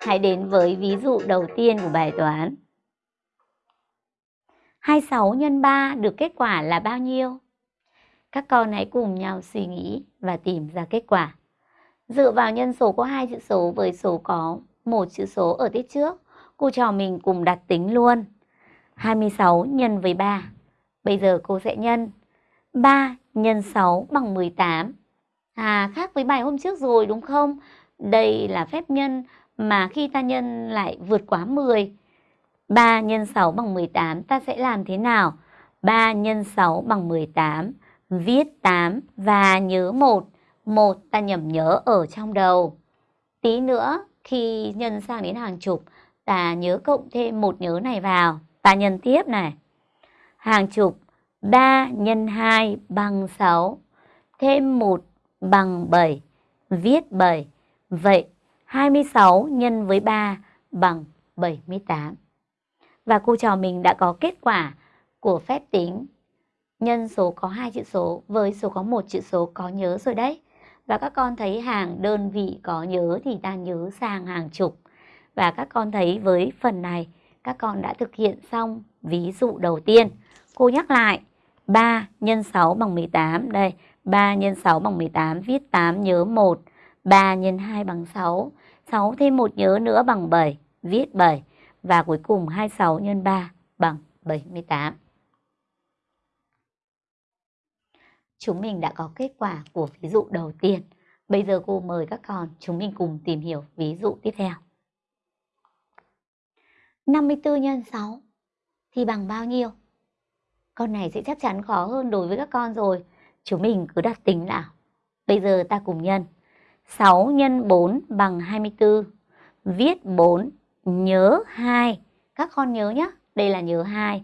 Hãy đến với ví dụ đầu tiên của bài toán. 26 x 3 được kết quả là bao nhiêu? Các con hãy cùng nhau suy nghĩ và tìm ra kết quả. Dựa vào nhân số có hai chữ số với số có một chữ số ở tiết trước, cô trò mình cùng đặt tính luôn. 26 nhân với 3. Bây giờ cô sẽ nhân 3 nhân 6 bằng 18. À, khác với bài hôm trước rồi đúng không? Đây là phép nhân mà khi ta nhân lại vượt quá 10. 3 nhân 6 bằng 18 ta sẽ làm thế nào? 3 nhân 6 bằng 18. Viết 8 và nhớ 1. 1 ta nhầm nhớ ở trong đầu. Tí nữa, khi nhân sang đến hàng chục, ta nhớ cộng thêm một nhớ này vào. Ta nhân tiếp này. Hàng chục 3 nhân 2 bằng 6. Thêm 1 bằng 7. Viết 7. Vậy 26 nhân với 3 bằng 78. Và cô trò mình đã có kết quả của phép tính nhân số có hai chữ số với số có một chữ số có nhớ rồi đấy. Và các con thấy hàng đơn vị có nhớ thì ta nhớ sang hàng chục. Và các con thấy với phần này các con đã thực hiện xong ví dụ đầu tiên. Cô nhắc lại 3 nhân 6 bằng 18. Đây, 3 nhân 6 bằng 18, viết 8 nhớ 1. 3 x 2 bằng 6. 6 thêm một nhớ nữa bằng 7, viết 7. Và cuối cùng 26 x 3 bằng 78. Chúng mình đã có kết quả của ví dụ đầu tiên. Bây giờ cô mời các con chúng mình cùng tìm hiểu ví dụ tiếp theo. 54 nhân 6 thì bằng bao nhiêu? Con này sẽ chắc chắn khó hơn đối với các con rồi. Chúng mình cứ đặt tính nào. Bây giờ ta cùng nhân. 6 x 4 bằng 24. Viết 4, nhớ 2. Các con nhớ nhé, đây là nhớ 2.